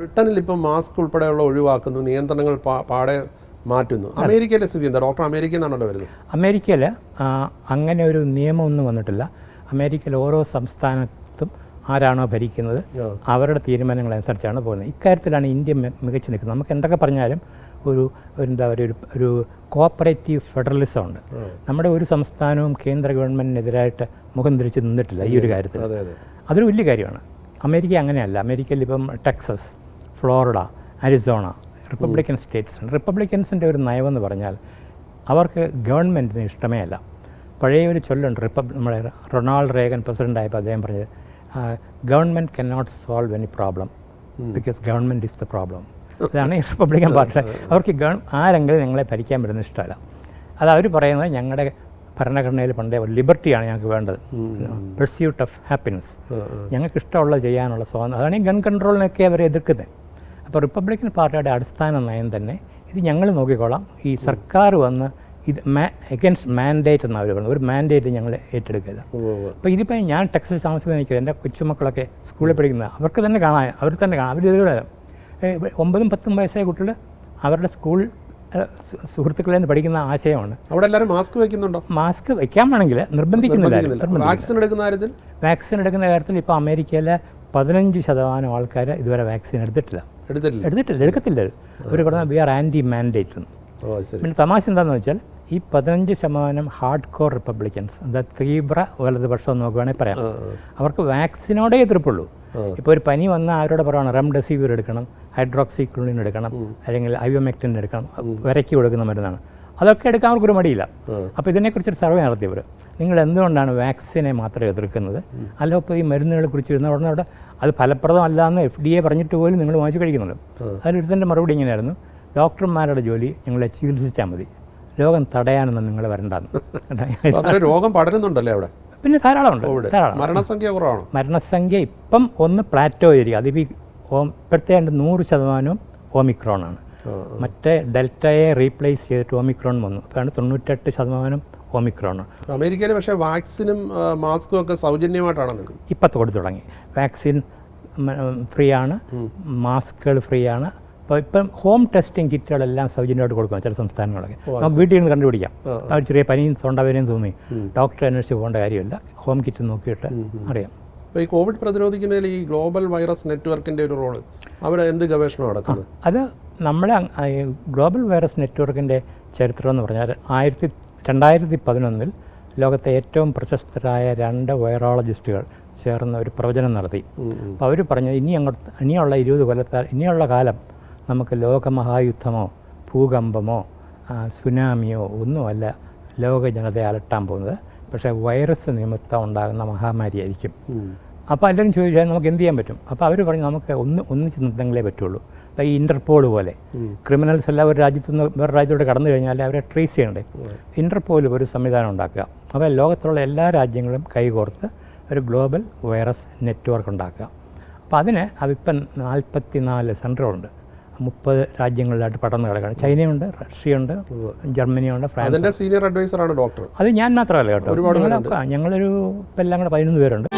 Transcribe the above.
ബ്രിട്ടനിൽ ഇപ്പം മാസ്ക് ഉൾപ്പെടെയുള്ള ഒഴിവാക്കുന്നു നിയന്ത്രണങ്ങൾ പാടെ മാറ്റുന്നു. അമേരിക്കയിലെ സ്ഥിതി എന്താ? ഡോക്ടർ അമേരിക്കയിൽ നിന്നാണല്ലോ വരുന്നത്? അമേരിക്കയിൽ അങ്ങനെ ഒരു നിയമമൊന്നും വന്നിട്ടില്ല. അമേരിക്കയിൽ ഓരോ സംസ്ഥാനത്തും ആരാണോ ഭരിക്കുന്നത് അവരുടെ തീരുമാനങ്ങൾ അനുസരിച്ചാണ് പോകുന്നത്. ഇക്കാര്യത്തിലാണ് ഇന്ത്യ മികച്ചു നിൽക്കുന്നത്. നമുക്ക് എന്തൊക്കെ പറഞ്ഞാലും ഒരു എന്താ പറയുക ഒരു ഒരു കോപ്പറേറ്റീവ് ഫെഡറലിസം ഉണ്ട്. നമ്മുടെ ഒരു സംസ്ഥാനവും കേന്ദ്ര ഗവൺമെന്റിനെതിരായിട്ട് മുഖം തിരിച്ച് നിന്നിട്ടില്ല ഈ ഒരു കാര്യത്തിൽ. അതെ അതെ. അതൊരു വലിയ കാര്യമാണ്. അമേരിക്ക അങ്ങനെയല്ല. അമേരിക്കയിൽ ഇപ്പം Texas Florida Arizona Republican states ആണ്. റിപ്പബ്ലിക്കൻസിന്റെ ഒരു നയമെന്ന് പറഞ്ഞാൽ അവർക്ക് ഗവൺമെന്റിന് ഇഷ്ടമേ അല്ല. പഴയ ഒരു ചൊല്ലുണ്ട് റിപ്പബ് നമ്മുടെ റൊണാൾഡ് റേഗൻ പ്രസിഡന്റ് ആയപ്പോൾ അദ്ദേഹം പറഞ്ഞത് government can not solve any problem because government is the problem. അതാണ് ഈ റിപ്പബ്ലിക്കൻ പാർട്ടി അവർക്ക് ഗവൺ ആരെങ്കിലും ഞങ്ങളെ ഭരിക്കാൻ പറ്റുന്ന ഇഷ്ടമല്ല. അത് അവർ പറയുന്നത് ഞങ്ങളുടെ ഭരണഘടനയിൽ പണ്ടേ ലിബർട്ടിയാണ് ഞങ്ങൾക്ക് വേണ്ടത്. പെർസ്യൂട്ട് ഓഫ് ഹാപ്പിനെസ് ഞങ്ങൾക്ക് ഇഷ്ടമുള്ള ചെയ്യാനുള്ള സ്വാതന്ത്ര്യം അതാണ് ഈ ഗൺ കൺട്രോളിനൊക്കെ അവർ എതിർക്കുന്നത്. അപ്പോൾ റിപ്പബ്ലിക്കൻ പാർട്ടിയുടെ അടിസ്ഥാന നയം തന്നെ ഇത് ഞങ്ങൾ നോക്കിക്കോളാം. ഈ സർക്കാർ വന്ന് ഇത് മാ എഗൻസ്റ്റ് മാൻഡേറ്റ് എന്നാണ് അവർ പറഞ്ഞത്. ഒരു മാൻഡേറ്റ് ഞങ്ങൾ ഏറ്റെടുക്കില്ല. അപ്പോൾ ഇതിപ്പോൾ ഞാൻ ടെക്സസ് താമസിക്കുന്ന എനിക്ക് എന്റെ കൊച്ചുമക്കളൊക്കെ സ്കൂളിൽ പഠിക്കുന്ന അവർക്ക് തന്നെ കാണാം അവർ തന്നെ കാണാം. അവർ ഇതിലൂടെ ഒമ്പതും പത്തും വയസ്സായ കുട്ടികൾ അവരുടെ സ്കൂൾ സുഹൃത്തുക്കളിൽ നിന്ന് പഠിക്കുന്ന ആശയമാണ്. അവിടെ എല്ലാവരും മാസ്ക് വെക്കുന്നുണ്ടോ? മാസ്ക് വെക്കാൻ വേണമെങ്കിൽ നിർബന്ധിക്കുന്നില്ല. വാക്സിൻ എടുക്കുന്ന കാര്യത്തിൽ? വാക്സിൻ എടുക്കുന്ന കാര്യത്തിൽ ഇപ്പോൾ അമേരിക്കയിലെ പതിനഞ്ച് ശതമാനം ആൾക്കാർ ഇതുവരെ വാക്സിൻ എടുത്തിട്ടില്ല. എടുത്തിട്ടില്ല. എടുത്തിട്ടില്ല എടുക്കത്തില്ല. അവർ പറഞ്ഞാൽ വി ആർ ആന്റി മാൻഡേറ്റ് എന്ന് പിന്നെ തമാശ എന്താണെന്ന് വെച്ചാൽ ഈ പതിനഞ്ച് ശതമാനം ഹാർഡ് കോർ റിപ്പബ്ലിക്കൻസ് എന്താ തീവ്ര വലതുപക്ഷം എന്ന് നോക്കുകയാണെങ്കിൽ പറയാം അവർക്ക് വാക്സിനോടേ എതിർപ്പുള്ളൂ. ഇപ്പോൾ ഒരു പനി വന്നാൽ ആരോട് പറയുകയാണ് റെംഡെസിവിർ എടുക്കണം ഹൈഡ്രോക്സിക്ലോണിൻ എടുക്കണം അല്ലെങ്കിൽ ഐവമെക്റ്റിൻ എടുക്കണം വിരക്കി കൊടുക്കുന്ന മരുന്നാണ്. അതൊക്കെ എടുക്കാൻ അവർക്കൊരു മടിയില്ല. അപ്പോൾ ഇതിനെക്കുറിച്ചൊരു സർവേ നടത്തിയവർ നിങ്ങൾ എന്തുകൊണ്ടാണ് വാക്സിനെ മാത്രമേ എതിർക്കുന്നത്? അലോപ്പതി ഈ മരുന്നുകളെ കുറിച്ച് ഇരുന്ന ഉടനെ അവിടെ അത് ഫലപ്രദമല്ല എന്ന് എഫ് ഡി എ പറഞ്ഞിട്ട് പോലും നിങ്ങൾ വാങ്ങിച്ചു കഴിക്കുന്നുണ്ട്. അതിലൊരുത്തന്റെ മറുപടി ഇങ്ങനെയായിരുന്നു. ഡോക്ടർമാരുടെ ജോലി നിങ്ങളെ ചികിത്സിച്ചാൽ മതി. രോഗം തടയാനൊന്നും നിങ്ങൾ വരണ്ടെന്ന്. രോഗം പടരുന്നുണ്ടല്ലേ അവിടെ? പിന്നെ ധാരാളമുണ്ട്. ധാരാളം. മരണസംഖ്യ കുറവാണോ? മരണസംഖ്യ ഇപ്പം ഒന്ന് പ്ലാറ്റോ ഏരിയ. അതിപ്പോൾ ഇപ്പോഴത്തെ രണ്ട് നൂറ് ശതമാനവും ഓമിക്രോണാണ് മറ്റേ ഡെൽറ്റയെ റീപ്ലേസ് ചെയ്തിട്ട് ഓമിക്രോൺ വന്നു. അപ്പോഴാണ് തൊണ്ണൂറ്റെട്ട് ശതമാനം ഓമിക്രോൺ അമേരിക്കയിൽ പക്ഷേ വാക്സിനും മാസ്കും ഒക്കെ സൗജന്യമായിട്ടാണ് ഇപ്പം കൊടുത്തു തുടങ്ങി. വാക്സിൻ ഫ്രീ ആണ് മാസ്കുകൾ ഫ്രീ ആണ് അപ്പോൾ ഇപ്പം ഹോം ടെസ്റ്റിംഗ് കിറ്റുകളെല്ലാം സൗജന്യമായിട്ട് കൊടുക്കണം ചില സംസ്ഥാനങ്ങളൊക്കെ നമുക്ക് വീട്ടിൽ നിന്ന് കണ്ടുപിടിക്കാം. അവർ ചെറിയ പനിയും തൊണ്ടവേനയും തോന്നി ഡോക്ടറെ അന്വേഷിച്ച് പോകേണ്ട കാര്യമില്ല. ഹോം കിറ്റ് നോക്കിയിട്ട് അറിയാം. അപ്പോൾ ഈ കോവിഡ് പ്രതിരോധിക്കുന്നതിൽ ഈ ഗ്ലോബൽ വൈറസ് നെറ്റ്വർക്കിന്റെ ഒരു റോൾ. അവിടെ എന്ത് ഗവേഷണം നടക്കുന്നത് അത് നമ്മളെ ഗ്ലോബൽ വൈറസ് നെറ്റ്വർക്കിന്റെ ചരിത്രം എന്ന് പറഞ്ഞാൽ ആയിരത്തി രണ്ടായിരത്തി പതിനൊന്നിൽ ലോകത്തെ ഏറ്റവും പ്രശസ്തരായ രണ്ട് വൈറോളജിസ്റ്റുകൾ ചേർന്ന് ഒരു പ്രവചനം നടത്തി. അപ്പോൾ അവർ പറഞ്ഞു ഇനി അങ്ങോട്ട് ഇനിയുള്ള ഇരുപത് കൊല്ലത്താൽ ഇനിയുള്ള കാലം നമുക്ക് ലോകമഹായുദ്ധമോ ഭൂകമ്പമോ സുനാമിയോ ഒന്നുമല്ല ലോക ജനതയെ അലട്ടാൻ പോകുന്നത്. പക്ഷേ വൈറസ് നിമിത്തം ഉണ്ടാകുന്ന മഹാമാരിയായിരിക്കും. അപ്പോൾ എല്ലാവരും ചോദിച്ചാൽ നമുക്ക് എന്ത് ചെയ്യാൻ പറ്റും? അപ്പോൾ അവർ പറഞ്ഞു നമുക്ക് ഒന്ന് ഒന്നിച്ച് നിന്നെങ്കിലേ പറ്റുള്ളൂ. ഈ ഇന്റർപോൾ പോലെ. ക്രിമിനൽസ് എല്ലാം ഒരു രാജ്യത്തു നിന്ന് വേറെ രാജ്യത്തോട്ട് കടന്നു കഴിഞ്ഞാൽ അവരെ ട്രേസ് ചെയ്യണ്ടേ? ഇന്റർപോൾ ഒരു സംവിധാനം ഉണ്ടാക്കുക. അപ്പോൾ ലോകത്തുള്ള എല്ലാ രാജ്യങ്ങളും കൈകോർത്ത് ഒരു ഗ്ലോബൽ വൈറസ് നെറ്റ്വർക്ക് ഉണ്ടാക്കുക. അപ്പോൾ അതിന് അതിപ്പം നാൽപ്പത്തി നാല് സെന്ററുണ്ട് മുപ്പത് രാജ്യങ്ങളിലായിട്ട് പടർന്ന് കിടക്കുകയാണ്. ചൈനയുണ്ട് റഷ്യയുണ്ട് ജർമ്മനിയുണ്ട് ഫ്രാൻസ് അതിന്റെ സീനിയർ അഡ്വൈസറാണ് ഡോക്ടർ അത് ഞാൻ മാത്രമല്ല കേട്ടോ. ഞങ്ങളൊരു ഇപ്പം എല്ലാം കൂടെ പതിനൊന്ന് പേരുണ്ട്.